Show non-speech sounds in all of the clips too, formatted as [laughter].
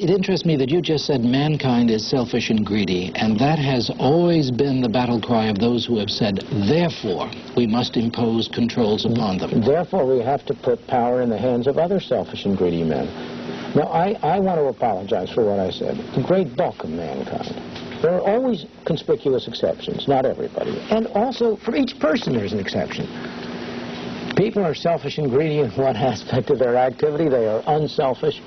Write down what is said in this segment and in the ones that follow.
It interests me that you just said mankind is selfish and greedy, and that has always been the battle cry of those who have said, therefore, we must impose controls upon them. Therefore, we have to put power in the hands of other selfish and greedy men. Now, I, I want to apologize for what I said. The great bulk of mankind. There are always conspicuous exceptions, not everybody. And also, for each person, there's an exception. People are selfish and greedy in one [laughs] aspect of their activity. They are unselfish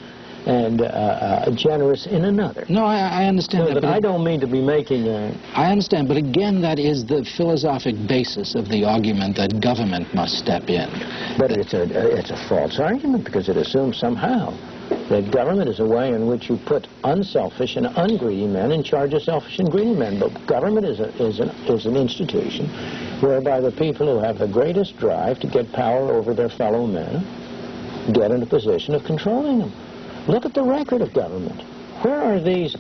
and uh, uh, generous in another. No, I, I understand that, but I don't mean to be making a... I understand, but again, that is the philosophic basis of the argument that government must step in. But it's a, it's a false argument because it assumes somehow that government is a way in which you put unselfish and ungreedy men in charge of selfish and greedy men. But government is, a, is, an, is an institution whereby the people who have the greatest drive to get power over their fellow men get in a position of controlling them. Look at the record of government. Where are these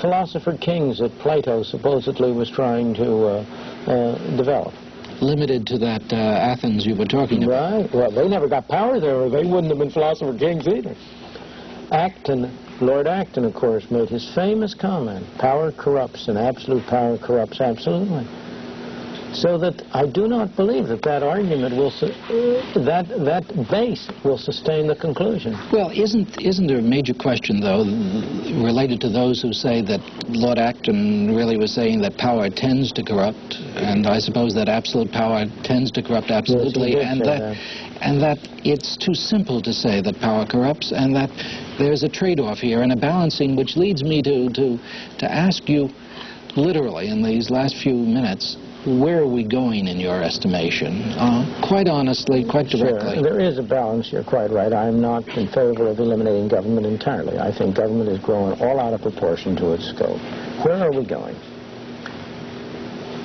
philosopher kings that Plato supposedly was trying to uh, uh, develop? Limited to that uh, Athens you were talking about. Right. Well, they never got power there, or they wouldn't have been philosopher kings either. Acton, Lord Acton, of course, made his famous comment, power corrupts, and absolute power corrupts absolutely. So that I do not believe that that argument will, that, that base will sustain the conclusion. Well, isn't, isn't there a major question, though, related to those who say that Lord Acton really was saying that power tends to corrupt, and I suppose that absolute power tends to corrupt absolutely, yes, and that, that, and that it's too simple to say that power corrupts, and that there's a trade-off here and a balancing, which leads me to, to, to ask you, literally, in these last few minutes, where are we going in your estimation? Uh, quite honestly, quite directly. Sure. There is a balance, you're quite right. I'm not in favor of eliminating government entirely. I think government is growing all out of proportion to its scope. Where are we going?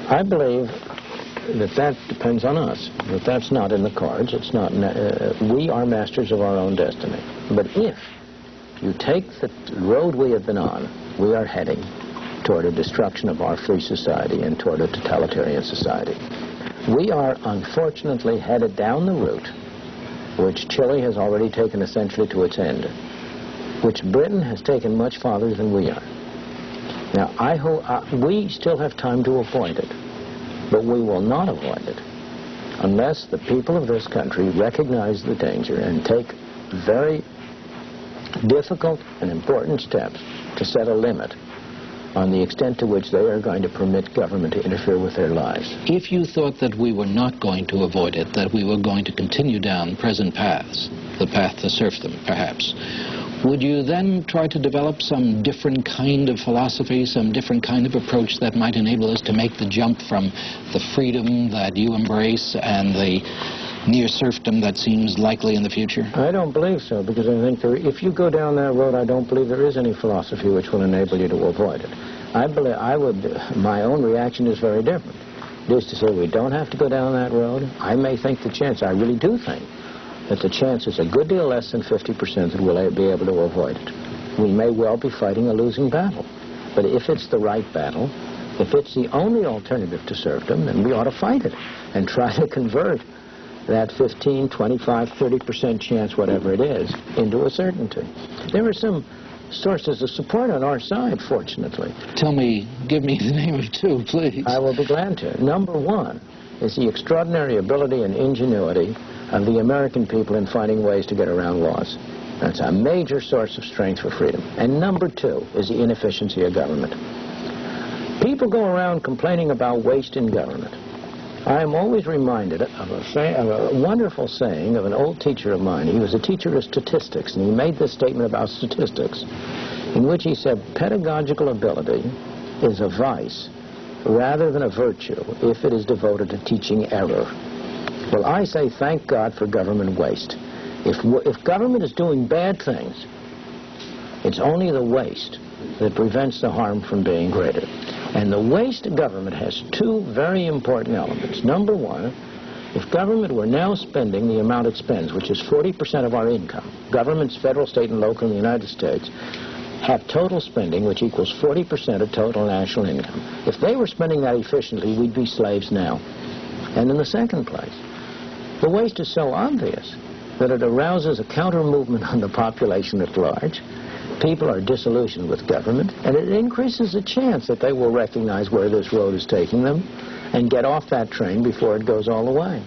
I believe that that depends on us, that that's not in the cards. It's not, uh, we are masters of our own destiny. But if you take the road we have been on, we are heading toward a destruction of our free society and toward a totalitarian society. We are unfortunately headed down the route which Chile has already taken essentially to its end, which Britain has taken much farther than we are. Now, I hope uh, we still have time to avoid it, but we will not avoid it unless the people of this country recognize the danger and take very difficult and important steps to set a limit on the extent to which they are going to permit government to interfere with their lives. If you thought that we were not going to avoid it, that we were going to continue down present paths, the path to serfdom, perhaps, would you then try to develop some different kind of philosophy, some different kind of approach that might enable us to make the jump from the freedom that you embrace and the near serfdom that seems likely in the future? I don't believe so, because I think there, if you go down that road, I don't believe there is any philosophy which will enable you to avoid it. I believe I would. My own reaction is very different. It is to say we don't have to go down that road. I may think the chance. I really do think that the chance is a good deal less than 50% that we'll be able to avoid it. We may well be fighting a losing battle. But if it's the right battle, if it's the only alternative to serfdom, then we ought to fight it and try to convert that 15, 25, 30% chance, whatever it is, into a certainty. There are some sources of support on our side, fortunately. Tell me, give me the name of two, please. I will be glad to. Number one is the extraordinary ability and ingenuity of the American people in finding ways to get around laws. That's a major source of strength for freedom. And number two is the inefficiency of government. People go around complaining about waste in government. I am always reminded of a, say, of a, wonderful saying of an old teacher of mine. He was a teacher of statistics, and he made this statement about statistics, in which he said, pedagogical ability is a vice rather than a virtue if it is devoted to teaching error. Well, I say thank God for government waste. If, if government is doing bad things, it's only the waste that prevents the harm from being greater. And the waste of government has two very important elements. Number one, if government were now spending the amount it spends, which is 40% of our income, governments, federal, state, and local in the United States, have total spending, which equals 40% of total national income. If they were spending that efficiently, we'd be slaves now. And in the second place, the waste is so obvious that it arouses a counter-movement on the population at large, People are disillusioned with government, and it increases the chance that they will recognize where this road is taking them and get off that train before it goes all the way.